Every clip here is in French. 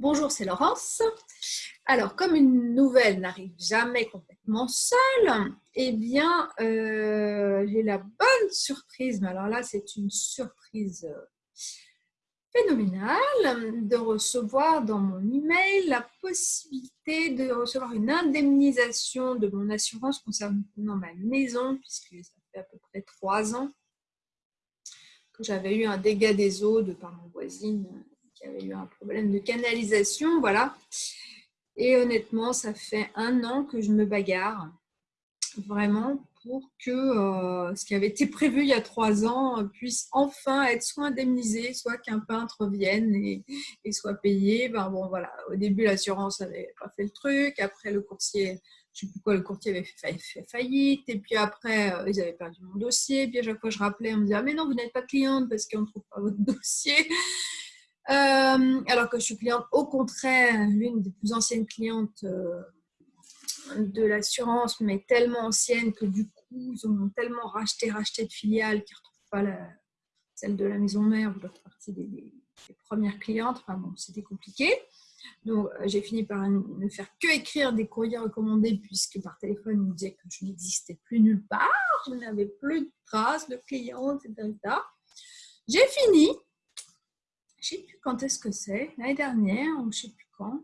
Bonjour, c'est Laurence. Alors, comme une nouvelle n'arrive jamais complètement seule, eh bien, euh, j'ai la bonne surprise, mais alors là, c'est une surprise euh, phénoménale, de recevoir dans mon email la possibilité de recevoir une indemnisation de mon assurance concernant ma maison, puisque ça fait à peu près trois ans que j'avais eu un dégât des eaux de par mon voisine qui avait eu un problème de canalisation, voilà. Et honnêtement, ça fait un an que je me bagarre, vraiment, pour que euh, ce qui avait été prévu il y a trois ans puisse enfin être soit indemnisé, soit qu'un peintre vienne et, soit payé. Ben bon, voilà. Au début, l'assurance n'avait pas fait le truc. Après, le courtier, je ne sais plus quoi, le courtier avait fait, faillite. Et puis après, euh, ils avaient perdu mon dossier. Puis à chaque fois, je rappelais, on me disait ah, Mais non, vous n'êtes pas cliente parce qu'on ne trouve pas votre dossier. Euh, alors que je suis cliente, au contraire, l'une des plus anciennes clientes euh, de l'assurance, mais tellement ancienne que du coup, ils ont tellement racheté, racheté de filiales qu'ils ne retrouvent pas celle de la maison mère ou leur partie des, des, premières clientes. Enfin bon, c'était compliqué. Donc, euh, j'ai fini par ne faire que écrire des courriers recommandés puisque par téléphone, ils me disaient que je n'existais plus nulle part, je n'avais plus de traces de clientes, etc. J'ai fini je ne sais plus quand est-ce que c'est, l'année dernière, ou je ne sais plus quand,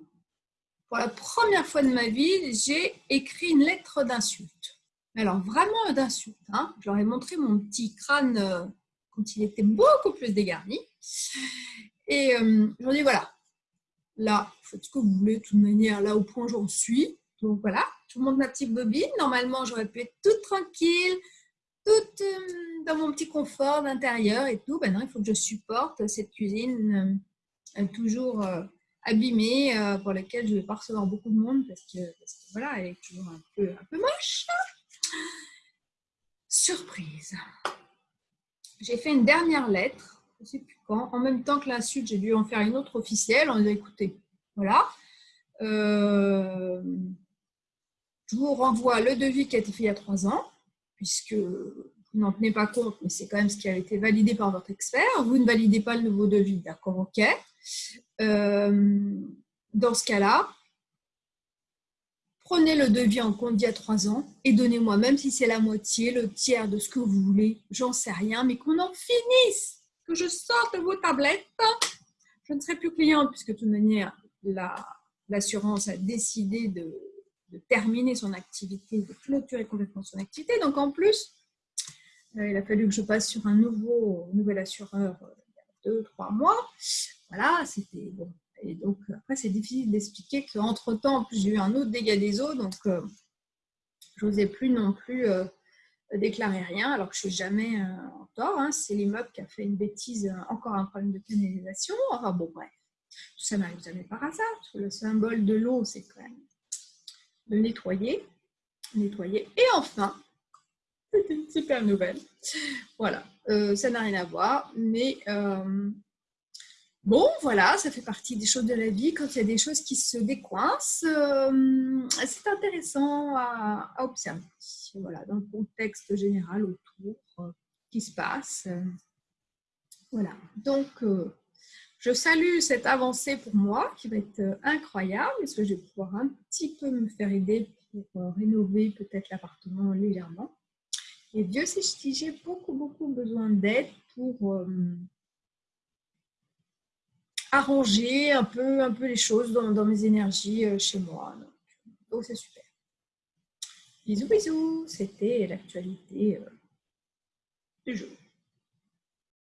pour la première fois de ma vie, j'ai écrit une lettre d'insulte. Alors, vraiment d'insulte. Hein. Je leur ai montré mon petit crâne euh, quand il était beaucoup plus dégarni. Et euh, je leur ai dit, voilà, là, faites ce que vous voulez, de toute manière, là, au point j'en suis. Donc voilà, je vous montre ma petite bobine. Normalement, j'aurais pu être toute tranquille, toute... Euh, dans mon petit confort d'intérieur et tout, ben non, il faut que je supporte cette cuisine euh, toujours euh, abîmée pour laquelle je vais pas recevoir beaucoup de monde parce que, voilà, elle est toujours un peu, un peu moche. Surprise. J'ai fait une dernière lettre, je ne sais plus quand, en même temps que l'insulte, j'ai dû en faire une autre officielle en disant écoutez, voilà. je vous renvoie le devis qui a été fait il y a trois ans, puisque n'en tenez pas compte, mais c'est quand même ce qui a été validé par votre expert. Vous ne validez pas le nouveau devis, d'accord, ok. Euh, dans ce cas-là, prenez le devis en compte d'il y a trois ans et donnez-moi, même si c'est la moitié, le tiers de ce que vous voulez, j'en sais rien, mais qu'on en finisse, que je sorte vos tablettes. Je ne serai plus cliente puisque de toute manière, l'assurance a décidé de, de terminer son activité, de clôturer complètement son activité. Donc en plus, euh, il a fallu que je passe sur un nouveau, nouvel assureur euh, il y a deux, trois mois. Voilà, c'était bon. Et donc, après, c'est difficile d'expliquer qu'entre-temps, en plus, j'ai eu un autre dégât des eaux, donc euh, je n'osais plus non plus déclarer rien, alors que je ne suis jamais en tort. Hein. C'est l'immeuble qui a fait une bêtise, encore un problème de canalisation. Enfin bon, bref, tout ça n'arrive jamais par hasard, le symbole de l'eau, c'est quand même nettoyer. Nettoyer. Et enfin, c'est une super nouvelle. Voilà, euh, ça n'a rien à voir, mais euh, bon, voilà, ça fait partie des choses de la vie. Quand il y a des choses qui se décoincent, euh, c'est intéressant à, observer. Voilà, dans le contexte général autour qui se passe. voilà, donc je salue cette avancée pour moi qui va être incroyable parce que je vais pouvoir un petit peu me faire aider pour rénover peut-être l'appartement légèrement. Et Dieu sait si j'ai beaucoup, beaucoup besoin d'aide pour euh, arranger un peu, un peu les choses dans, mes énergies euh, chez moi. Donc, c'est super. Bisous, bisous. C'était l'actualité euh, du jour.